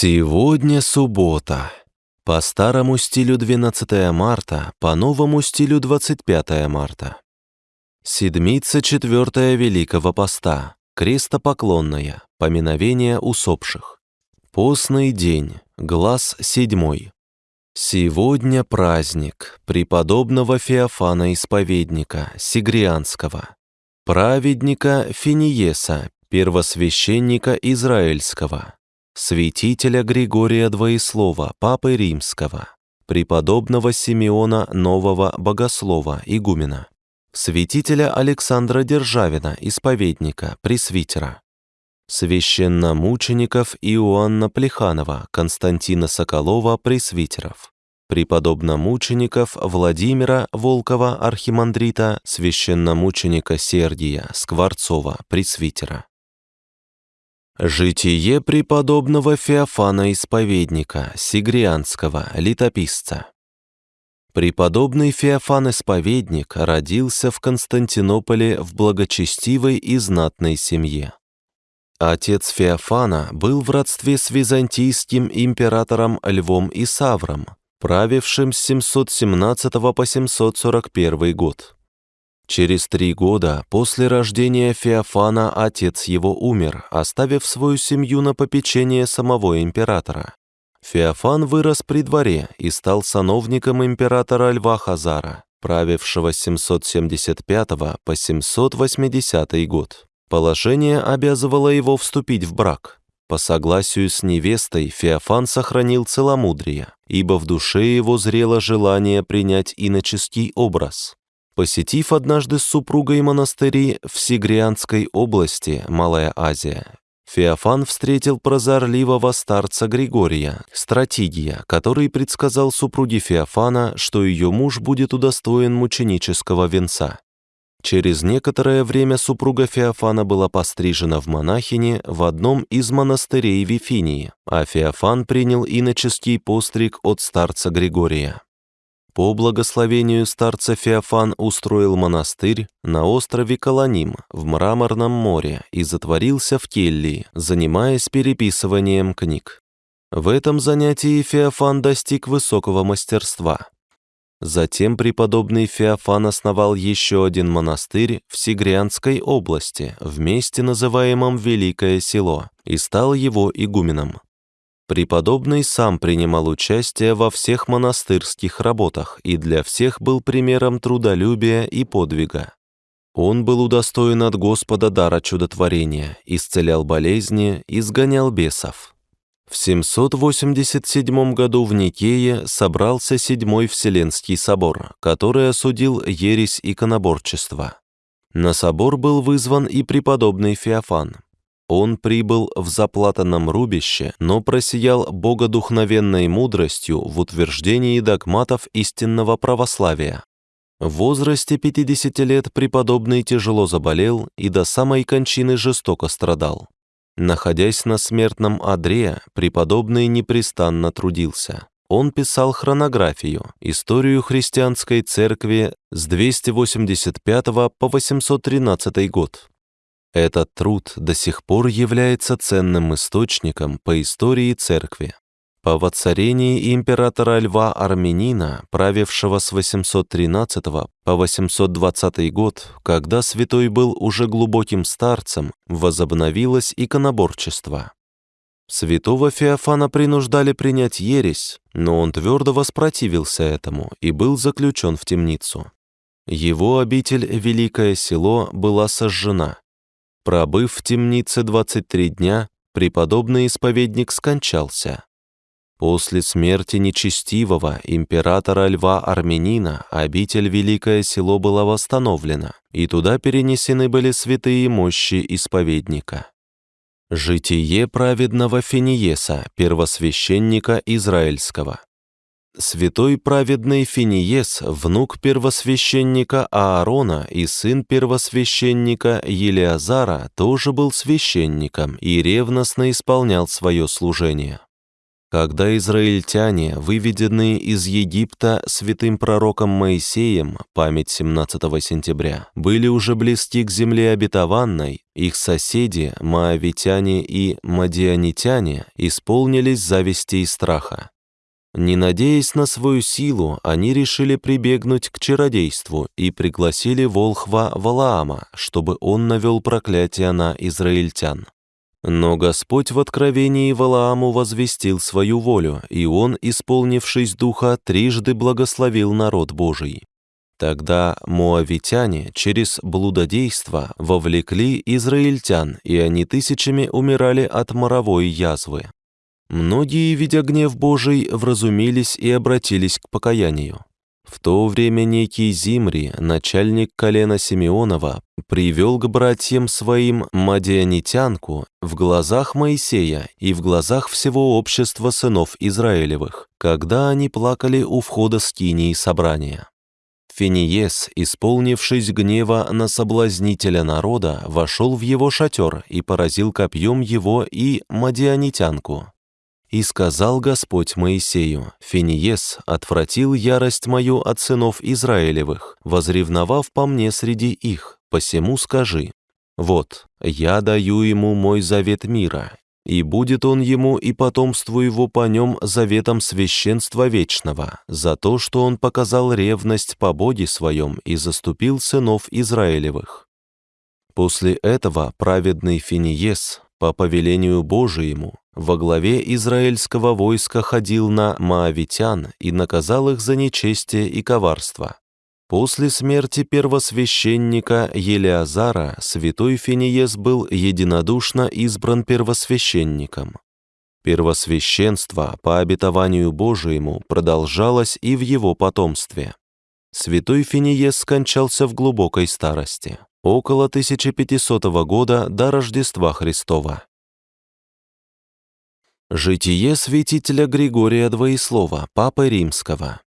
Сегодня суббота. По старому стилю 12 марта, по новому стилю 25 марта. Седмица четвертая Великого Поста, крестопоклонная, поминовение усопших. Постный день, глаз седьмой. Сегодня праздник преподобного Феофана Исповедника, Сигрианского, праведника Финиеса, первосвященника Израильского, святителя Григория Двоеслова, Папы Римского, преподобного Симеона Нового Богослова, игумена, святителя Александра Державина, исповедника, пресвитера, священномучеников Иоанна Плеханова, Константина Соколова, пресвитеров, преподобномучеников Владимира Волкова, архимандрита, священномученика Сергия Скворцова, пресвитера, Житие преподобного Феофана Исповедника, Сигрианского, летописца. Преподобный Феофан Исповедник родился в Константинополе в благочестивой и знатной семье. Отец Феофана был в родстве с византийским императором Львом Исавром, правившим с 717 по 741 год. Через три года после рождения Феофана отец его умер, оставив свою семью на попечение самого императора. Феофан вырос при дворе и стал сановником императора Льва Хазара, правившего с 775 по 780 год. Положение обязывало его вступить в брак. По согласию с невестой Феофан сохранил целомудрие, ибо в душе его зрело желание принять иноческий образ. Посетив однажды с супругой монастыри в Сигрианской области, Малая Азия, Феофан встретил прозорливого старца Григория, стратегия, который предсказал супруге Феофана, что ее муж будет удостоен мученического венца. Через некоторое время супруга Феофана была пострижена в монахини в одном из монастырей Вифинии, а Феофан принял иноческий постриг от старца Григория. По благословению старца Феофан устроил монастырь на острове Колоним в Мраморном море и затворился в Келлии, занимаясь переписыванием книг. В этом занятии Феофан достиг высокого мастерства. Затем преподобный Феофан основал еще один монастырь в Сигрианской области, в месте, называемом Великое Село, и стал его игуменом. Преподобный сам принимал участие во всех монастырских работах и для всех был примером трудолюбия и подвига. Он был удостоен от Господа дара чудотворения, исцелял болезни, изгонял бесов. В 787 году в Никее собрался Седьмой Вселенский собор, который осудил ересь иконоборчества. На собор был вызван и преподобный Феофан. Он прибыл в заплатанном рубище, но просиял богодухновенной мудростью в утверждении догматов истинного православия. В возрасте 50 лет преподобный тяжело заболел и до самой кончины жестоко страдал. Находясь на смертном одре, преподобный непрестанно трудился. Он писал хронографию, историю христианской церкви с 285 по 813 год. Этот труд до сих пор является ценным источником по истории церкви. По воцарении императора Льва Армянина, правившего с 813 по 820 год, когда святой был уже глубоким старцем, возобновилось иконоборчество. Святого Феофана принуждали принять ересь, но он твердо воспротивился этому и был заключен в темницу. Его обитель Великое Село была сожжена, Пробыв в темнице 23 дня, преподобный исповедник скончался. После смерти нечестивого императора Льва Армянина обитель Великое Село была восстановлена, и туда перенесены были святые мощи исповедника. Житие праведного Финиеса, первосвященника Израильского. Святой праведный Финиес, внук первосвященника Аарона и сын первосвященника Елиазара, тоже был священником и ревностно исполнял свое служение. Когда израильтяне, выведенные из Египта святым пророком Моисеем, память 17 сентября, были уже близки к земле обетованной, их соседи, маавитяне и мадианитяне, исполнились зависти и страха. Не надеясь на свою силу, они решили прибегнуть к чародейству и пригласили волхва Валаама, чтобы он навел проклятие на израильтян. Но Господь в откровении Валааму возвестил свою волю, и он, исполнившись духа, трижды благословил народ Божий. Тогда моавитяне через блудодейство вовлекли израильтян, и они тысячами умирали от моровой язвы. Многие, видя гнев Божий, вразумились и обратились к покаянию. В то время некий Зимри, начальник колена Симеонова, привел к братьям своим мадианитянку в глазах Моисея и в глазах всего общества сынов Израилевых, когда они плакали у входа скинии собрания. Финиес, исполнившись гнева на соблазнителя народа, вошел в его шатер и поразил копьем его и мадианитянку. И сказал Господь Моисею, «Финиес отвратил ярость мою от сынов Израилевых, возревновав по мне среди их, посему скажи, вот, я даю ему мой завет мира, и будет он ему и потомству его по нем заветом священства вечного, за то, что он показал ревность по Боге своем и заступил сынов Израилевых». После этого праведный Финиес, по повелению Божиему, во главе израильского войска ходил на маавитян и наказал их за нечестие и коварство. После смерти первосвященника Елеазара святой Финиес был единодушно избран первосвященником. Первосвященство по обетованию Божиему продолжалось и в его потомстве. Святой Финиес скончался в глубокой старости, около 1500 года до Рождества Христова. Житие святителя Григория Двоеслова, Папы Римского.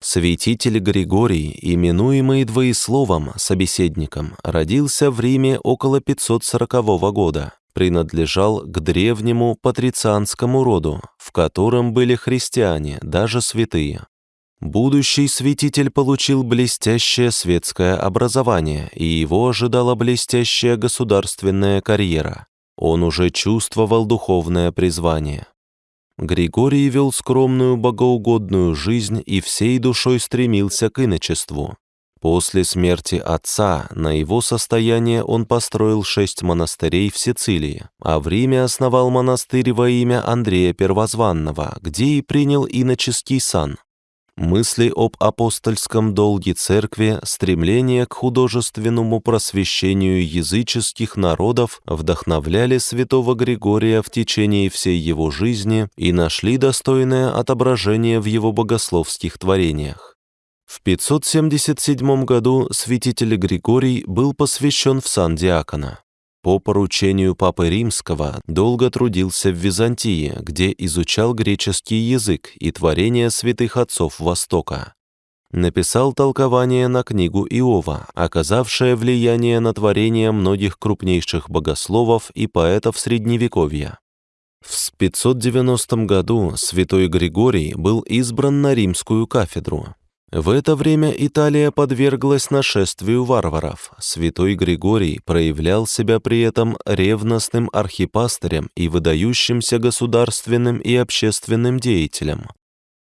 Святитель Григорий, именуемый Двоесловом, собеседником, родился в Риме около 540 года, принадлежал к древнему патрицианскому роду, в котором были христиане, даже святые. Будущий святитель получил блестящее светское образование, и его ожидала блестящая государственная карьера. Он уже чувствовал духовное призвание. Григорий вел скромную богоугодную жизнь и всей душой стремился к иночеству. После смерти отца на его состояние он построил шесть монастырей в Сицилии, а в Риме основал монастырь во имя Андрея Первозванного, где и принял иноческий сан. Мысли об апостольском долге церкви, стремление к художественному просвещению языческих народов вдохновляли святого Григория в течение всей его жизни и нашли достойное отображение в его богословских творениях. В 577 году святитель Григорий был посвящен в сан диакона. По поручению Папы Римского долго трудился в Византии, где изучал греческий язык и творения святых отцов Востока. Написал толкование на книгу Иова, оказавшее влияние на творение многих крупнейших богословов и поэтов Средневековья. В 590 году святой Григорий был избран на римскую кафедру. В это время Италия подверглась нашествию варваров. Святой Григорий проявлял себя при этом ревностным архипастырем и выдающимся государственным и общественным деятелем.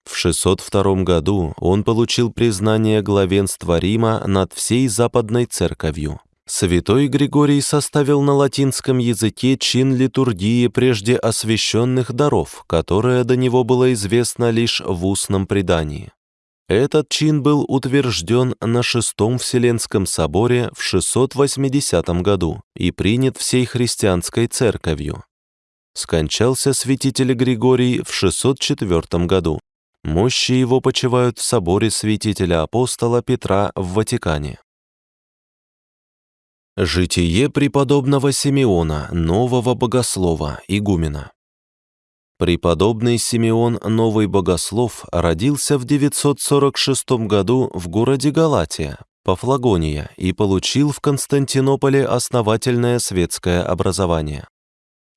В 602 году он получил признание главенства Рима над всей Западной Церковью. Святой Григорий составил на латинском языке чин литургии прежде освященных даров, которое до него было известно лишь в устном предании. Этот чин был утвержден на Шестом Вселенском соборе в 680 году и принят всей христианской церковью. Скончался святитель Григорий в 604 году. Мощи его почивают в соборе святителя апостола Петра в Ватикане. Житие преподобного Симеона, нового богослова, игумена. Преподобный Симеон Новый Богослов родился в 946 году в городе Галатия, Пафлагония, и получил в Константинополе основательное светское образование.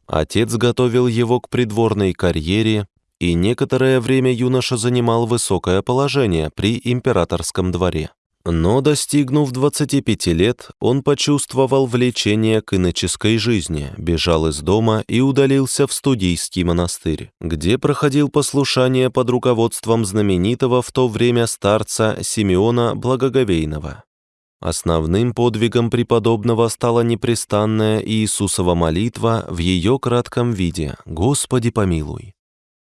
Отец готовил его к придворной карьере, и некоторое время юноша занимал высокое положение при императорском дворе. Но, достигнув 25 лет, он почувствовал влечение к иноческой жизни, бежал из дома и удалился в студийский монастырь, где проходил послушание под руководством знаменитого в то время старца Симеона Благоговейного. Основным подвигом преподобного стала непрестанная Иисусова молитва в ее кратком виде «Господи помилуй».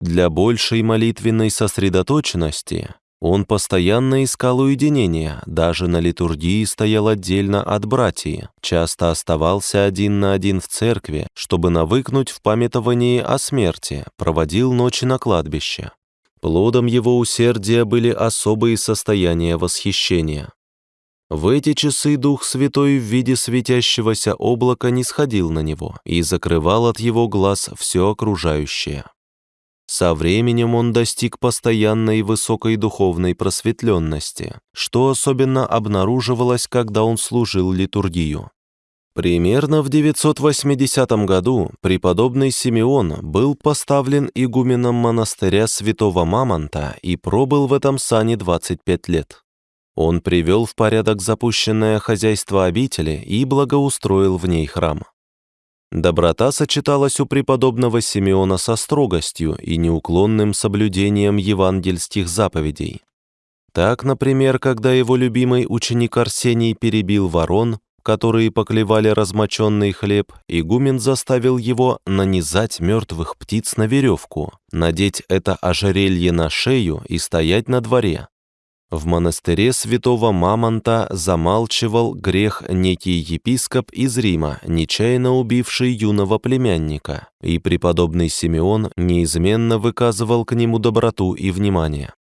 Для большей молитвенной сосредоточенности он постоянно искал уединения, даже на литургии стоял отдельно от братьев, часто оставался один на один в церкви, чтобы навыкнуть в памятовании о смерти, проводил ночи на кладбище. Плодом его усердия были особые состояния восхищения. В эти часы Дух Святой в виде светящегося облака не сходил на него и закрывал от его глаз все окружающее. Со временем он достиг постоянной высокой духовной просветленности, что особенно обнаруживалось, когда он служил литургию. Примерно в 980 году преподобный Симеон был поставлен игуменом монастыря святого Мамонта и пробыл в этом сане 25 лет. Он привел в порядок запущенное хозяйство обители и благоустроил в ней храм. Доброта сочеталась у преподобного Симеона со строгостью и неуклонным соблюдением евангельских заповедей. Так, например, когда его любимый ученик Арсений перебил ворон, которые поклевали размоченный хлеб, игумен заставил его нанизать мертвых птиц на веревку, надеть это ожерелье на шею и стоять на дворе, в монастыре святого Мамонта замалчивал грех некий епископ из Рима, нечаянно убивший юного племянника, и преподобный Симеон неизменно выказывал к нему доброту и внимание.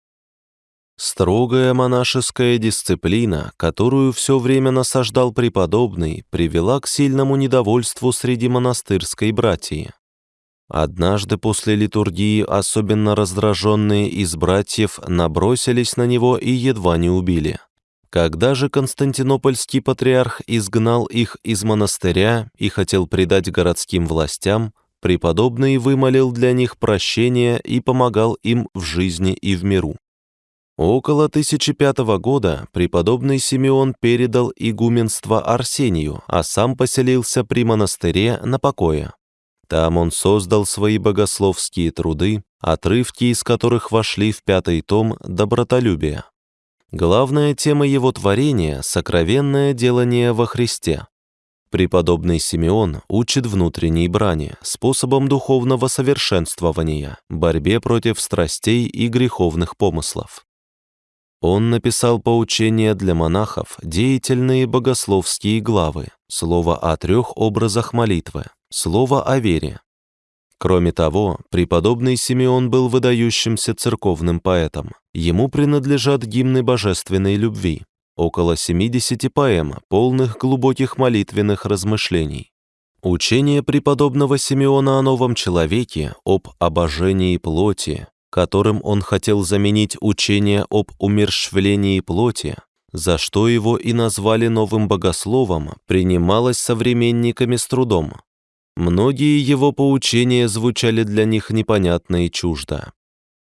Строгая монашеская дисциплина, которую все время насаждал преподобный, привела к сильному недовольству среди монастырской братьи. Однажды после литургии особенно раздраженные из братьев набросились на него и едва не убили. Когда же Константинопольский патриарх изгнал их из монастыря и хотел предать городским властям, преподобный вымолил для них прощение и помогал им в жизни и в миру. Около 1005 года преподобный Симеон передал игуменство Арсению, а сам поселился при монастыре на покое. Там он создал свои богословские труды, отрывки из которых вошли в пятый том «Добротолюбие». Главная тема его творения — сокровенное делание во Христе. Преподобный Симеон учит внутренней брани, способом духовного совершенствования, борьбе против страстей и греховных помыслов. Он написал поучения для монахов, деятельные богословские главы, слово о трех образах молитвы, слово о вере. Кроме того, преподобный Симеон был выдающимся церковным поэтом. Ему принадлежат гимны божественной любви, около 70 поэм, полных глубоких молитвенных размышлений. Учение преподобного Симеона о новом человеке, об обожении плоти, которым он хотел заменить учение об умерщвлении плоти, за что его и назвали новым богословом, принималось современниками с трудом. Многие его поучения звучали для них непонятно и чуждо.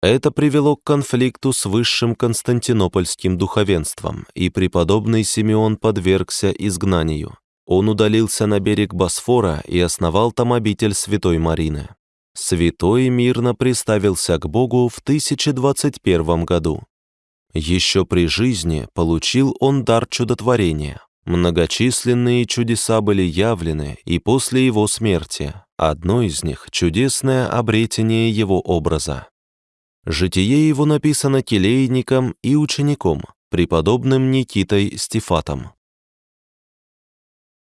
Это привело к конфликту с высшим константинопольским духовенством, и преподобный Симеон подвергся изгнанию. Он удалился на берег Босфора и основал там обитель Святой Марины. Святой мирно приставился к Богу в 1021 году. Еще при жизни получил он дар чудотворения. Многочисленные чудеса были явлены и после его смерти. Одно из них — чудесное обретение его образа. Житие его написано келейником и учеником, преподобным Никитой Стефатом.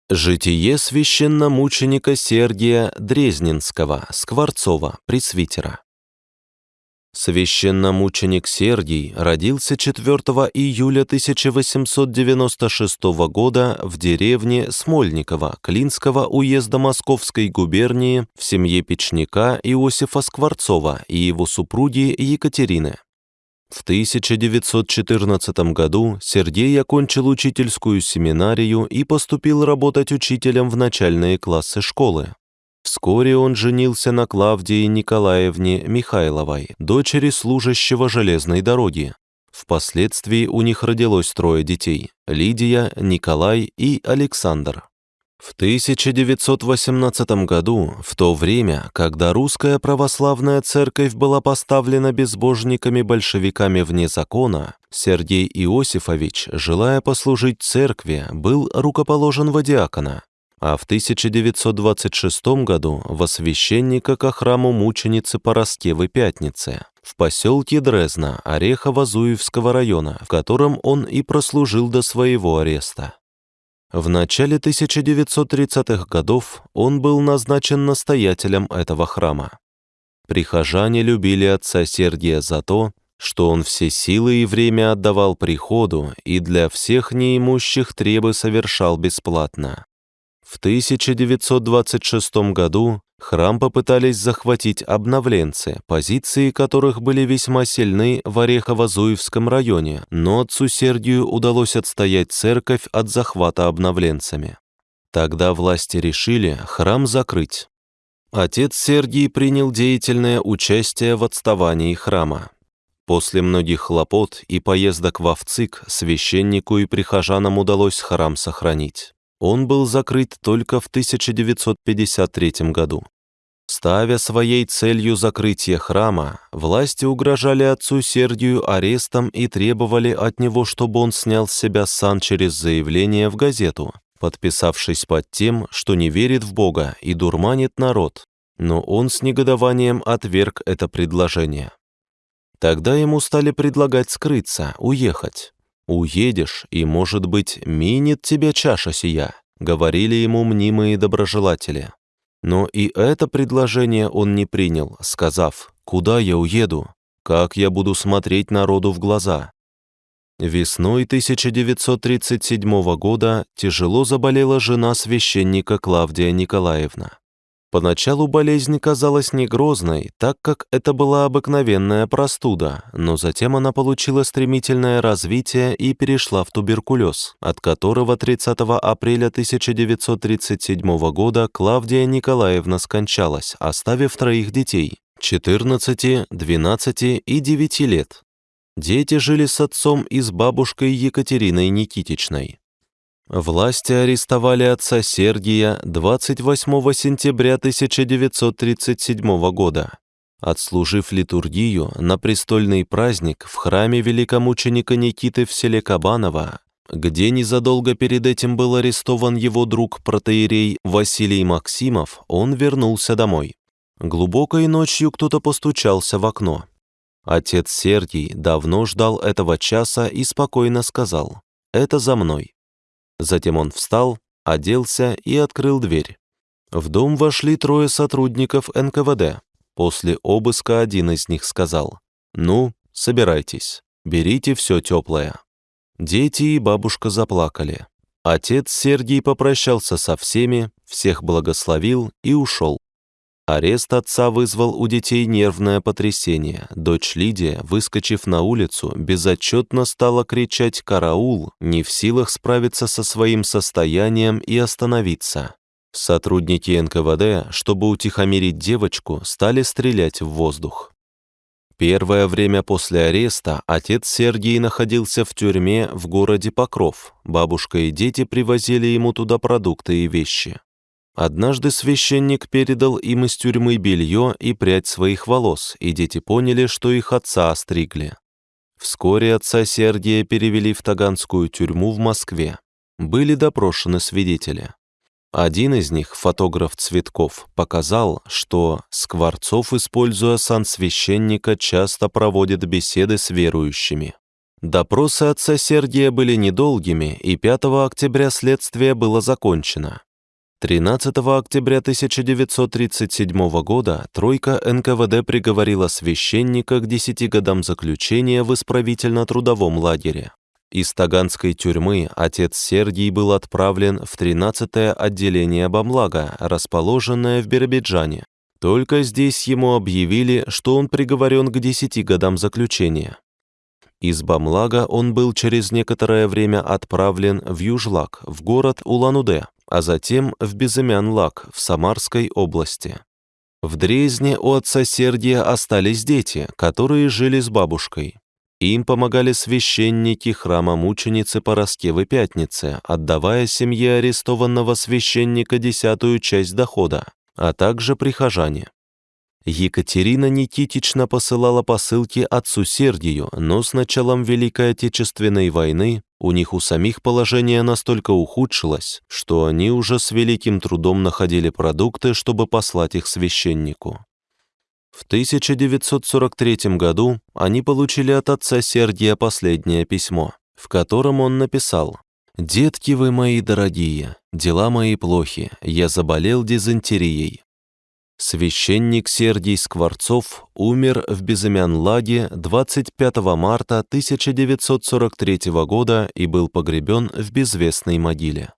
Житие священномученика Сергия Дрезненского, Скворцова, пресвитера. Священномученик Сергий родился 4 июля 1896 года в деревне Смольниково Клинского уезда Московской губернии в семье печника Иосифа Скворцова и его супруги Екатерины. В 1914 году Сергей окончил учительскую семинарию и поступил работать учителем в начальные классы школы. Вскоре он женился на Клавдии Николаевне Михайловой, дочери служащего железной дороги. Впоследствии у них родилось трое детей – Лидия, Николай и Александр. В 1918 году, в то время, когда русская православная церковь была поставлена безбожниками-большевиками вне закона, Сергей Иосифович, желая послужить церкви, был рукоположен в диакона, а в 1926 году во священника ко храму мученицы Пороскевы Пятницы в поселке Дрезна Орехово-Зуевского района, в котором он и прослужил до своего ареста. В начале 1930-х годов он был назначен настоятелем этого храма. Прихожане любили отца Сергия за то, что он все силы и время отдавал приходу и для всех неимущих требы совершал бесплатно. В 1926 году храм попытались захватить обновленцы, позиции которых были весьма сильны в Орехово-Зуевском районе, но отцу Сергию удалось отстоять церковь от захвата обновленцами. Тогда власти решили храм закрыть. Отец Сергий принял деятельное участие в отставании храма. После многих хлопот и поездок в Овцик священнику и прихожанам удалось храм сохранить. Он был закрыт только в 1953 году. Ставя своей целью закрытие храма, власти угрожали отцу Сергию арестом и требовали от него, чтобы он снял с себя сан через заявление в газету, подписавшись под тем, что не верит в Бога и дурманит народ. Но он с негодованием отверг это предложение. Тогда ему стали предлагать скрыться, уехать. «Уедешь, и, может быть, минит тебя чаша сия», — говорили ему мнимые доброжелатели. Но и это предложение он не принял, сказав, «Куда я уеду? Как я буду смотреть народу в глаза?» Весной 1937 года тяжело заболела жена священника Клавдия Николаевна. Поначалу болезнь казалась не грозной, так как это была обыкновенная простуда, но затем она получила стремительное развитие и перешла в туберкулез, от которого 30 апреля 1937 года Клавдия Николаевна скончалась, оставив троих детей – 14, 12 и 9 лет. Дети жили с отцом и с бабушкой Екатериной Никитичной. Власти арестовали отца Сергия 28 сентября 1937 года. Отслужив литургию на престольный праздник в храме великомученика Никиты в селе Кабаново, где незадолго перед этим был арестован его друг протеерей Василий Максимов, он вернулся домой. Глубокой ночью кто-то постучался в окно. Отец Сергий давно ждал этого часа и спокойно сказал «Это за мной». Затем он встал, оделся и открыл дверь. В дом вошли трое сотрудников НКВД. После обыска один из них сказал, «Ну, собирайтесь, берите все теплое». Дети и бабушка заплакали. Отец Сергий попрощался со всеми, всех благословил и ушел. Арест отца вызвал у детей нервное потрясение. Дочь Лидия, выскочив на улицу, безотчетно стала кричать «караул», не в силах справиться со своим состоянием и остановиться. Сотрудники НКВД, чтобы утихомирить девочку, стали стрелять в воздух. Первое время после ареста отец Сергий находился в тюрьме в городе Покров. Бабушка и дети привозили ему туда продукты и вещи. Однажды священник передал им из тюрьмы белье и прядь своих волос, и дети поняли, что их отца остригли. Вскоре отца Сергия перевели в Таганскую тюрьму в Москве. Были допрошены свидетели. Один из них, фотограф Цветков, показал, что Скворцов, используя сан священника, часто проводит беседы с верующими. Допросы отца Сергия были недолгими, и 5 октября следствие было закончено. 13 октября 1937 года тройка НКВД приговорила священника к 10 годам заключения в исправительно-трудовом лагере. Из Таганской тюрьмы отец Сергий был отправлен в 13-е отделение Бамлага, расположенное в Биробиджане. Только здесь ему объявили, что он приговорен к 10 годам заключения. Из Бамлага он был через некоторое время отправлен в Южлак, в город Улан-Удэ, а затем в Безымян-Лак в Самарской области. В Дрезне у отца Сергия остались дети, которые жили с бабушкой. Им помогали священники храма мученицы Пороскевы Пятницы, отдавая семье арестованного священника десятую часть дохода, а также прихожане. Екатерина Никитична посылала посылки отцу Сергию, но с началом Великой Отечественной войны у них у самих положение настолько ухудшилось, что они уже с великим трудом находили продукты, чтобы послать их священнику. В 1943 году они получили от отца Сергия последнее письмо, в котором он написал «Детки вы мои дорогие, дела мои плохи, я заболел дизентерией». Священник Сергий Скворцов умер в Безымян-Лаге 25 марта 1943 года и был погребен в безвестной могиле.